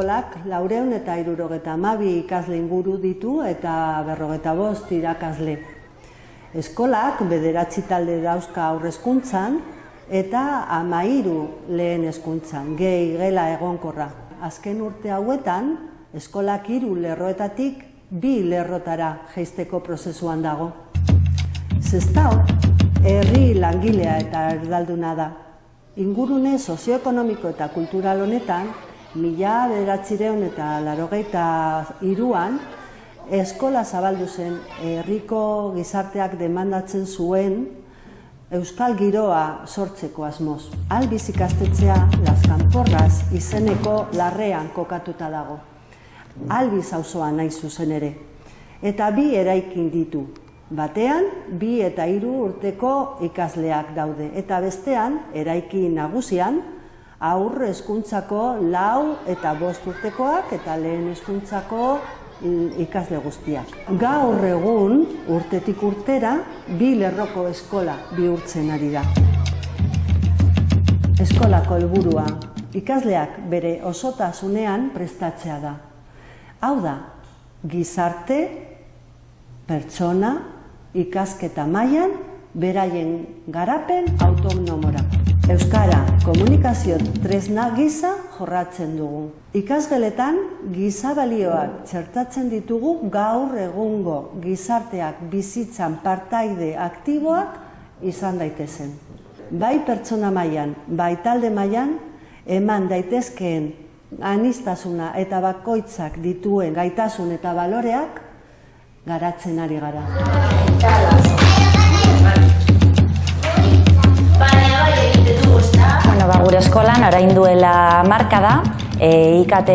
Eskolak laureun eta irurogeta amabi ikasle inguru ditu eta berrogeta bost irakasle. Eskolak bederatzi talde dauzka aurrezkuntzan eta amairu lehen hezkuntzan, gehi gela egonkorra. Azken urte hauetan, eskolak hiru lerroetatik bi lerrotara jeisteko prozesuan dago. Zestau, herri langilea eta erdalduna da. Ingurune sozioekonomiko eta kultural honetan, mila bederatzireun eta larogeita iruan, eskola zabaldu zen herriko gizarteak demandatzen zuen Euskal Giroa sortzeko asmoz. Albiz ikastetxea Las Kanporras izeneko larrean kokatuta dago. Albiz auzoa nahi zuzen ere. Eta bi eraikin ditu. Batean, bi eta hiru urteko ikasleak daude. Eta bestean, eraikin nagusian, aurre hezkuntzako lau eta bost urtekoak eta lehen hezkuntzako ikasle guztiak. Gaur egun, urtetik urtera, bi lerroko eskola bihurtzen ari da. Eskolako helburua ikasleak bere osotasunean prestatzea da. Hau da, gizarte, pertsona, ikasketa mailan beraien garapen autonomora. Euskara komunikazio tresna gisa jorratzen dugu. Ikasgeletan giza balioak txertatzen ditugu gaur egungo gizarteak bizitzan partaide aktiboak izan daitezen. Bai pertsona mailan, bai talde mailan eman daitezkeen anistasuna eta bakoitzak dituen gaitasun eta baloreak garatzen ari gara. Bueno, ba, gure eskolan orain duela marka da, e, IKT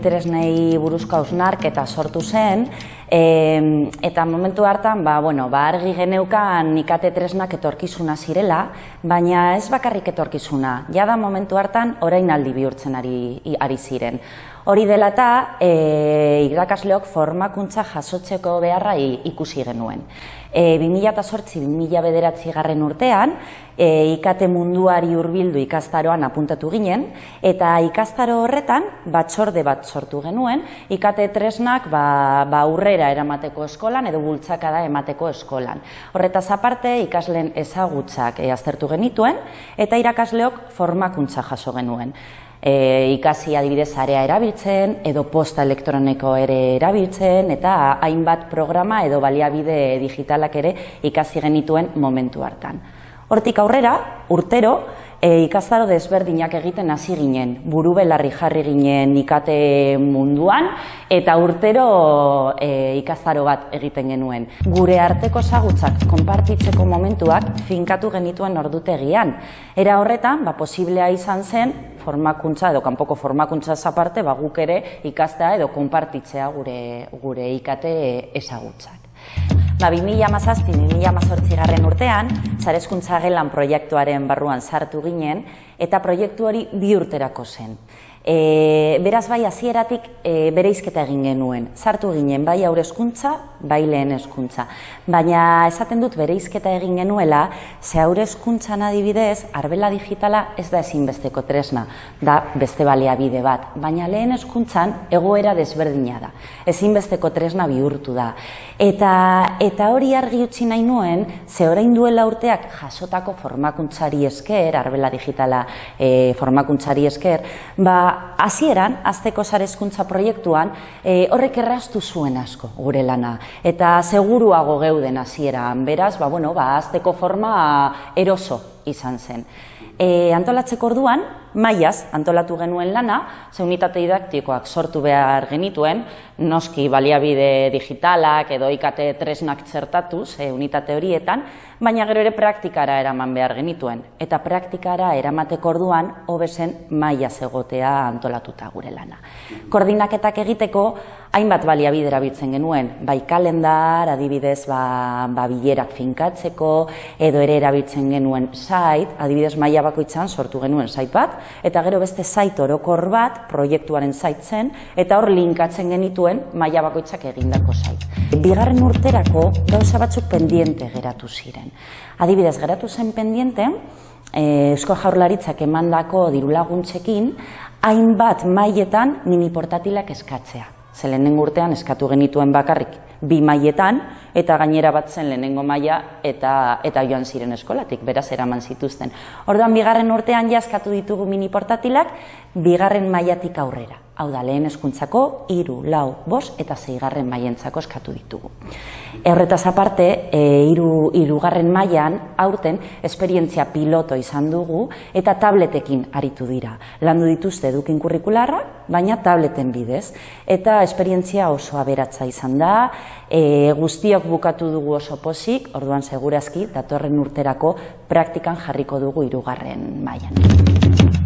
tresnei buruzko hausnarketa sortu zen, e, eta momentu hartan, ba, bueno, ba, argi geneukan IKT tresnak etorkizuna zirela, baina ez bakarrik etorkizuna, jada momentu hartan orain aldi bihurtzen ari, ari ziren. Hori dela eta e, irakasleok formakuntza jasotzeko beharra ikusi genuen. E, 2008-2000 bederatzi garren urtean, e, ikate munduari hurbildu ikastaroan apuntatu ginen, eta ikastaro horretan batzorde bat sortu genuen, ikate tresnak ba, ba aurrera eramateko eskolan edo bultzakada emateko eskolan. Horretaz aparte ikasleen ezagutzak e, aztertu genituen, eta irakasleok formakuntza jaso genuen e, ikasi adibidez area erabiltzen edo posta elektroniko ere erabiltzen eta hainbat programa edo baliabide digitalak ere ikasi genituen momentu hartan. Hortik aurrera, urtero, e, ikastaro desberdinak egiten hasi ginen, buru belarri jarri ginen ikate munduan, eta urtero e, ikastaro bat egiten genuen. Gure arteko zagutzak konpartitzeko momentuak finkatu genituen ordutegian. Era horretan, ba, posiblea izan zen, formakuntza edo kanpoko formakuntza zaparte, ba, guk ere ikastea edo konpartitzea gure, gure ikate ezagutzak. Ba, 2008-2008 garren urtean, zarezkuntza gelan proiektuaren barruan sartu ginen, eta proiektu hori bi urterako zen. E, beraz bai hasieratik e, bereizketa egin genuen. Sartu ginen bai aurre hezkuntza, bai lehen hezkuntza. Baina esaten dut bereizketa egin genuela, ze aurre hezkuntzan adibidez, arbela digitala ez da ezinbesteko tresna, da beste baliabide bat. Baina lehen hezkuntzan egoera desberdina da. Ezinbesteko tresna bihurtu da. Eta, eta hori argi utzi nahi nuen, ze orain duela urteak jasotako formakuntzari esker, arbela digitala e, formakuntzari esker, ba, hasieran azteko sarezkuntza proiektuan e, horrek erraztu zuen asko gure lana. Eta seguruago geuden hasieran. Beraz ba bueno ba azteko forma eroso izan zen. E, antolatzeko orduan, maiaz antolatu genuen lana, ze unitate didaktikoak sortu behar genituen, noski baliabide digitalak edo ikate tresnak txertatu, ze unitate horietan, baina gero ere praktikara eraman behar genituen. Eta praktikara eramateko orduan, hobezen maiaz egotea antolatuta gure lana. Koordinaketak egiteko, hainbat baliabide erabiltzen genuen, bai kalendar, adibidez, ba, ba bilerak finkatzeko, edo ere erabiltzen genuen site, adibidez maila bakoitzan sortu genuen site bat, eta gero beste site orokor bat, proiektuaren site zen, eta hor linkatzen genituen maila bakoitzak egindako site. Bigarren urterako gauza batzuk pendiente geratu ziren. Adibidez, geratu zen pendiente, Eusko Jaurlaritzak emandako dirulaguntzekin hainbat mailetan mini portatilak eskatzea. Ze lehenengo urtean eskatu genituen bakarrik bi mailetan eta gainera bat zen lehenengo maila eta eta joan ziren eskolatik, beraz eraman zituzten. Orduan bigarren urtean ja eskatu ditugu mini portatilak bigarren mailatik aurrera. Hau da, lehen eskuntzako, iru, lau, bos eta zeigarren maientzako eskatu ditugu. Horretaz aparte, e, iru, irugarren mailan aurten esperientzia piloto izan dugu eta tabletekin aritu dira. Landu dituzte edukin kurrikularra, baina tableten bidez. Eta esperientzia oso aberatza izan da, e, guztiok bukatu dugu oso posik, orduan segurazki, datorren urterako praktikan jarriko dugu irugarren mailan.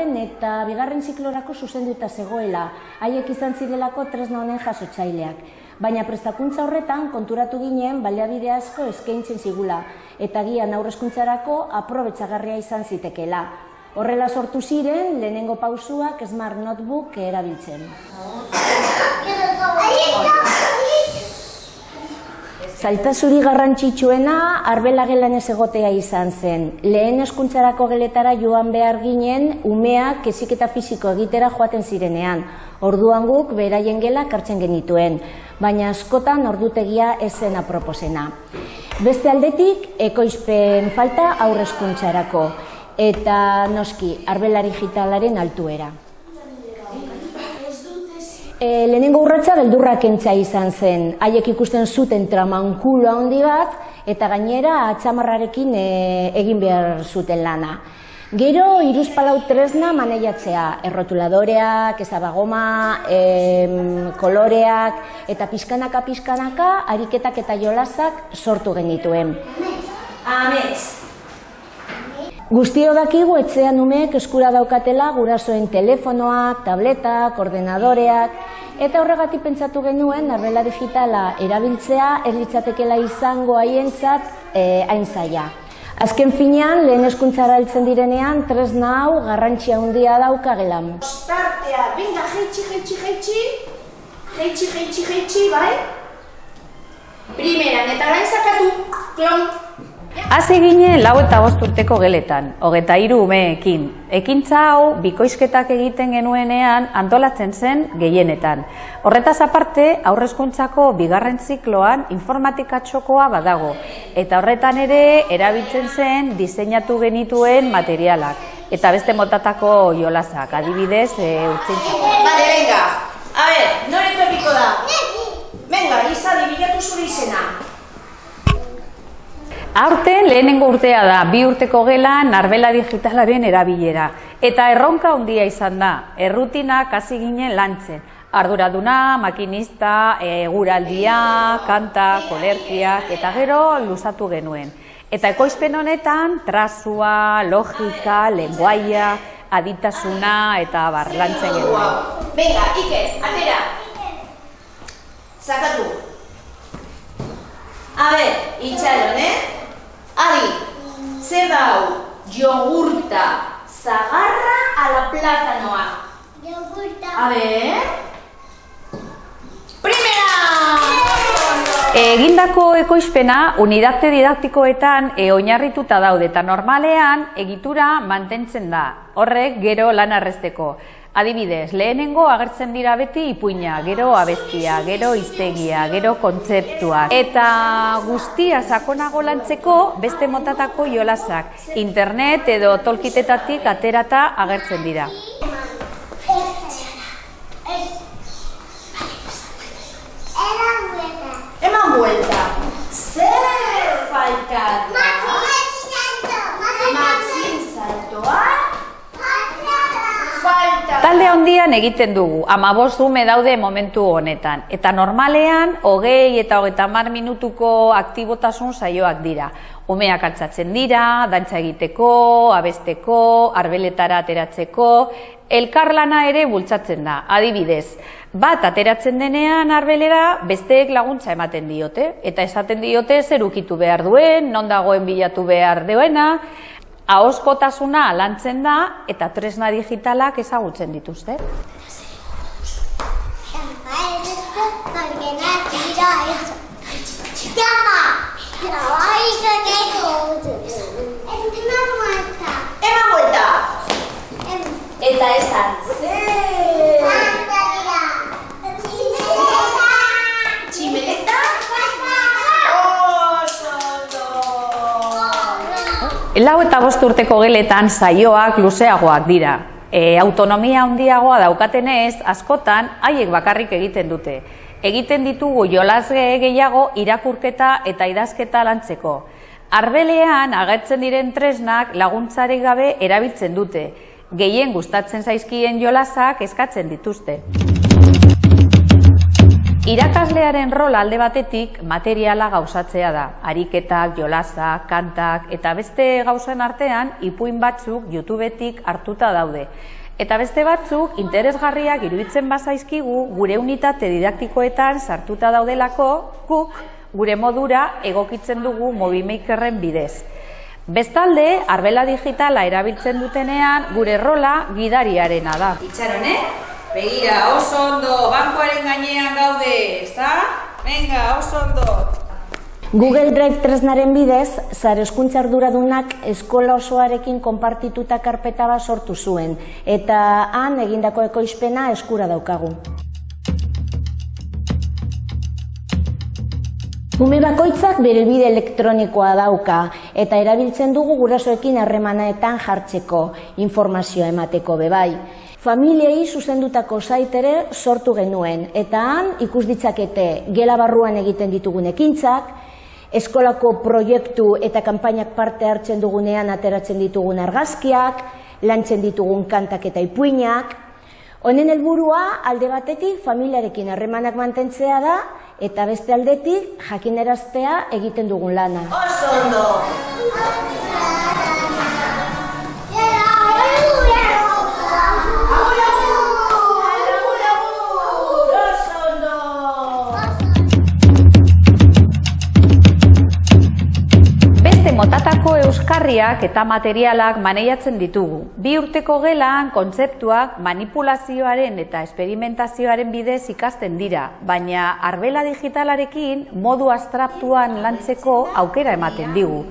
Irugarren eta bigarren ziklorako zuzenduta zegoela, haiek izan zirelako tresna honen jasotzaileak. Baina prestakuntza horretan konturatu ginen baliabide asko eskaintzen zigula, eta gian aurrezkuntzarako aprobetsagarria izan zitekela. Horrela sortu ziren, lehenengo pausuak Smart Notebook erabiltzen. Zailtasuri garrantzitsuena arbela gelan ez egotea izan zen. Lehen eskuntzarako geletara joan behar ginen umeak keziketa fisiko egitera joaten zirenean. Orduan guk beraien gela kartzen genituen, baina askotan ordutegia esen aproposena. Beste aldetik, ekoizpen falta aurrezkuntzarako eta noski arbela digitalaren altuera. E, lehenengo urratza beldurrak entza izan zen, haiek ikusten zuten tramankulo handi bat, eta gainera atxamarrarekin e, egin behar zuten lana. Gero, iruzpalau tresna maneiatzea, errotuladoreak, ezabagoma, e, koloreak, eta pizkanaka-pizkanaka, ariketak eta jolasak sortu genituen. Amets! Guztio dakigu etxean umeek eskura daukatela gurasoen telefonoak, tabletak, ordenadoreak, eta horregatik pentsatu genuen arbela digitala erabiltzea erritzatekela izango haientzat e, hain zaila. Azken finean, lehen eskuntzara altzen direnean, tres hau garrantzia handia dauka gelan. Ostartea, venga, jeitxi, jeitxi, jeitxi, jeitxi, jeitxi, jeitxi, bai? Primeran, eta gain zakatu, klon, Hasi ginen lau eta bost urteko geletan, hogeta hiru umeekin. Ekintza hau, bikoizketak egiten genuenean antolatzen zen gehienetan. Horretaz aparte, aurrezkuntzako bigarren zikloan informatika txokoa badago. Eta horretan ere, erabiltzen zen diseinatu genituen materialak. Eta beste motatako jolazak, adibidez, e, urtsintzako. Bale, venga. A noreko epiko da? Venga, izadi, bilatu zure izena. Aurten lehenengo urtea da, bi urteko gela narbela digitalaren erabilera. Eta erronka handia izan da, errutinak hasi ginen lantzen. Arduraduna, makinista, eguraldia, kanta, kolerkiak, eta gero luzatu genuen. Eta ekoizpen honetan, trazua, logika, lenguaia, aditasuna eta barlantzen genuen. Venga, Ike, atera! Zakatu! A ver, itxaron, eh? Adi, zer da hau? Jogurta, zagarra ala platanoa? Jogurta. A ver... Primera! Egindako ekoizpena unidate didaktikoetan e, oinarrituta daude eta normalean egitura mantentzen da. Horrek gero lan arresteko. Adibidez, lehenengo agertzen dira beti ipuina, gero abestia, gero iztegia, gero kontzeptua. Eta guztia sakonago lantzeko beste motatako jolasak, internet edo tolkitetatik aterata agertzen dira. Eman buelta. Zer falta da? Matxin saltoa. Handian egiten dugu, amabost dume daude momentu honetan. Eta normalean, hogei eta hogeita mar minutuko aktibotasun saioak dira. Umeak altzatzen dira, dantza egiteko, abesteko, arbeletara ateratzeko, elkarlana ere bultzatzen da. Adibidez, bat ateratzen denean arbelera, besteek laguntza ematen diote. Eta esaten diote zer ukitu behar duen, non dagoen bilatu behar duena, ahoskotasuna lantzen da eta tresna digitalak ezagutzen dituzte. Eta esan, zer? Tximeleta? Oso ondo. Lau eta bost urteko geletan saioak luzeagoak dira. E, autonomia handiagoa daukatenez, askotan haiek bakarrik egiten dute. Egiten ditugu jolasge gehiago irakurketa eta idazketa lantzeko. Arbelean agertzen diren tresnak laguntzarik gabe erabiltzen dute. Gehien gustatzen zaizkien jolasak eskatzen dituzte. Irakaslearen rol alde batetik materiala gauzatzea da. Ariketak, jolasak, kantak eta beste gauzen artean ipuin batzuk YouTubetik hartuta daude. Eta beste batzuk interesgarriak iruditzen bazaizkigu gure unitate didaktikoetan sartuta daudelako guk gure modura egokitzen dugu Mobimakerren bidez. Bestalde, arbela digitala erabiltzen dutenean gure rola gidariarena da. Itxaron, eh? Begira, oso ondo, bankoaren gainean gaude, ezta? Venga, oso ondo. Google Drive tresnaren bidez, zare eskuntza arduradunak eskola osoarekin konpartituta karpeta bat sortu zuen, eta han egindako ekoizpena eskura daukagu. Ume bakoitzak bere bide elektronikoa dauka eta erabiltzen dugu gurasoekin harremanetan jartzeko, informazioa emateko bebai. Familiei zuzendutako site ere sortu genuen eta han ikus ditzakete gela barruan egiten ditugun ekintzak, eskolako proiektu eta kanpainak parte hartzen dugunean ateratzen ditugun argazkiak, lantzen ditugun kantak eta ipuinak. Honen helburua alde batetik familiarekin harremanak mantentzea da eta beste aldetik jakineraztea egiten dugun lana. Oso ondo. Motatako euskarriak eta materialak maneiatzen ditugu. Bi urteko gelan kontzeptuak manipulazioaren eta esperimentazioaren bidez ikasten dira, baina arbela digitalarekin modu abstraktuan lantzeko aukera ematen digu.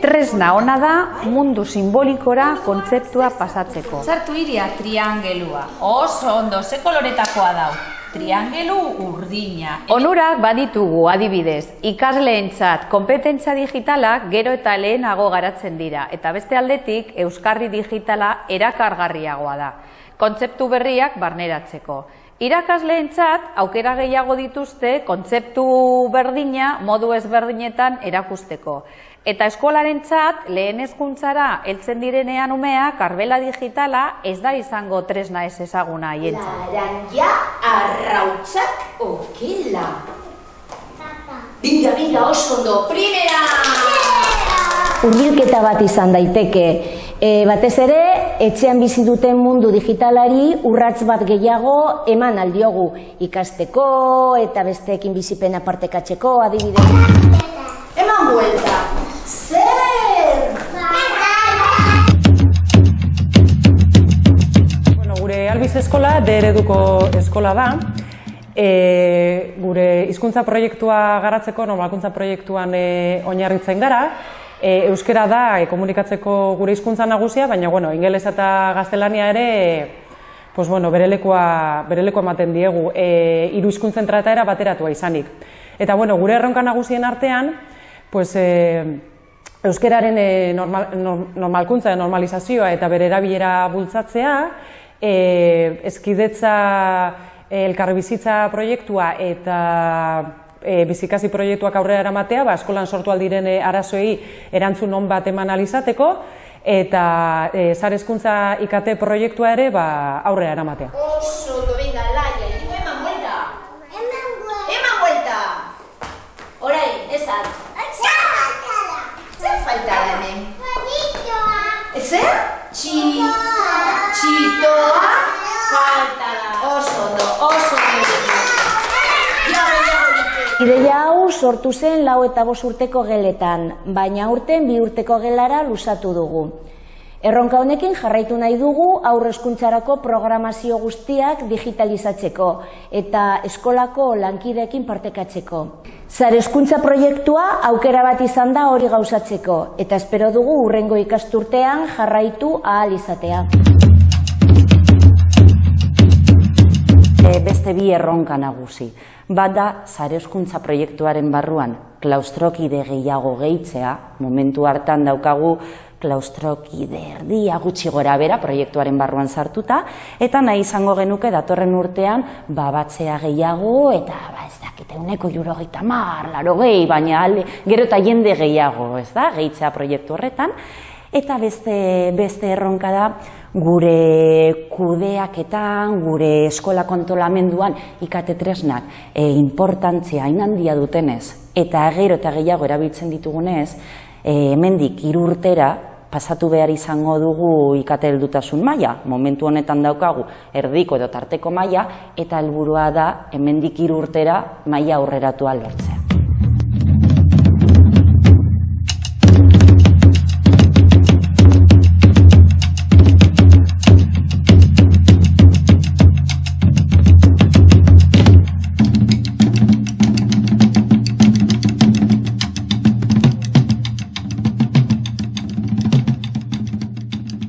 Tresna ona da mundu simbolikora kontzeptua pasatzeko. Sartu iria triangelua. Oso ondo, ze koloretakoa dau? Triangelu urdina. Onurak baditugu adibidez, ikasleentzat konpetentza digitalak gero eta lehenago garatzen dira, eta beste aldetik euskarri digitala erakargarriagoa da, kontzeptu berriak barneratzeko. Irakasleentzat aukera gehiago dituzte kontzeptu berdina modu ezberdinetan erakusteko. Eta eskolarentzat lehen hezkuntzara heltzen direnean umeak arbela digitala ez da izango tresna ez ezaguna haientzat. Laranja arrautzak okela. Binga, binga, oso ondo. Primera! Hurbilketa bat izan daiteke. E, batez ere, etxean bizi duten mundu digitalari urratz bat gehiago eman aldiogu ikasteko eta besteekin bizipena partekatzeko adibidez. Eman buelta. Albiz eskola D ereduko eskola da. E, gure hizkuntza proiektua garatzeko, normalkuntza proiektuan e, oinarritzen gara. E, euskera da e, komunikatzeko gure hizkuntza nagusia, baina bueno, ingeles eta gaztelania ere pues bueno, berelekoa, berelekoa ematen diegu, e, hiru hizkuntzen trataera bateratua izanik. Eta bueno, gure erronka nagusien artean, pues, e, euskeraren e, normal, norm- normalkuntza, normalizazioa eta bere erabilera bultzatzea, e, eskidetza e, elkarbizitza proiektua eta e, bizikasi proiektuak aurrera eramatea, ba, eskolan sortu aldiren e, arazoei erantzun on bat eman alizateko, eta e, zare hezkuntza IKT proiektua ere ba, aurrera eramatea. Oso ondo, venga, laia. Digo, eman buelta. Eman buelta. Orain, esan. Zer falta da hemen? Zer? Txi... Txitoa falta da. Oso ondo, oso ondo. Jago, jago, dite. Ideia hau sortu zen lau eta bost urteko geletan, baina urten bi urteko gelara lusatu dugu. Erronka honekin jarraitu nahi dugu aurre hezkuntzarako programazio guztiak digitalizatzeko eta eskolako lankideekin partekatzeko. Zare hezkuntza proiektua aukera bat izan da hori gauzatzeko eta espero dugu urrengo ikasturtean jarraitu ahal izatea. Beste bi erronka nagusi. Bat da, zare hezkuntza proiektuaren barruan klaustrokide gehiago gehitzea, momentu hartan daukagu klaustrokide erdia gutxi gora bera proiektuaren barruan sartuta, eta nahi izango genuke datorren urtean ba, batzea gehiago, eta ba, ez dakite, uneko juro gehieta mar, laro gehi, baina alde, gero eta jende gehiago, ez da, gehitzea proiektu horretan, eta beste, beste erronka da, gure kudeaketan, gure eskola kontolamenduan ikate tresnak e, importantzia hain handia dutenez eta gero eta gehiago erabiltzen ditugunez, e, hemendik hiru urtera pasatu behar izango dugu ikate heldutasun maila. Momentu honetan daukagu erdiko edo tarteko maila eta helburua da hemendik hiru urtera maila aurreratua lortzen.